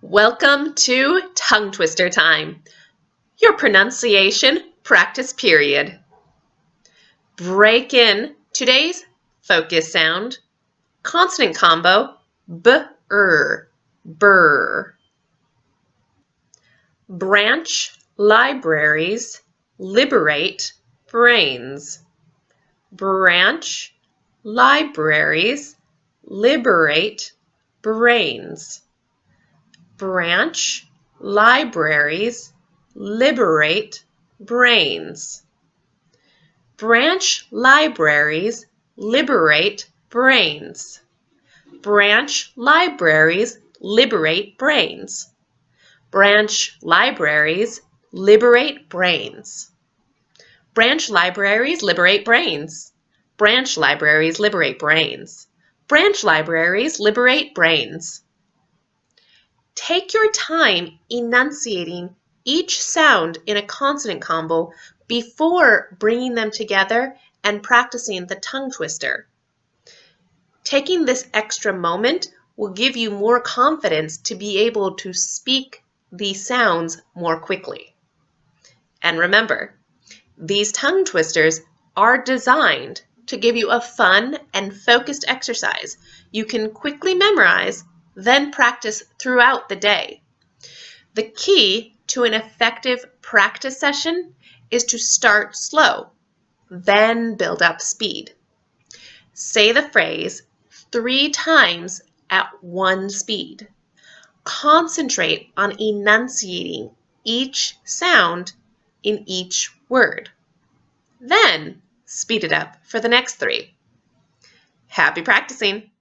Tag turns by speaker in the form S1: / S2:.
S1: Welcome to Tongue Twister Time, your pronunciation practice period. Break in today's focus sound, consonant combo, b-er. Branch libraries liberate brains. Branch libraries liberate brains branch libraries liberate brains. Branch libraries liberate brains. Branch libraries liberate brains. Branch libraries liberate brains. Branch libraries liberate brains. Branch libraries liberate brains. Branch libraries liberate brains. Take your time enunciating each sound in a consonant combo before bringing them together and practicing the tongue twister. Taking this extra moment will give you more confidence to be able to speak these sounds more quickly. And remember, these tongue twisters are designed to give you a fun and focused exercise you can quickly memorize then practice throughout the day. The key to an effective practice session is to start slow, then build up speed. Say the phrase three times at one speed. Concentrate on enunciating each sound in each word. Then speed it up for the next three. Happy practicing!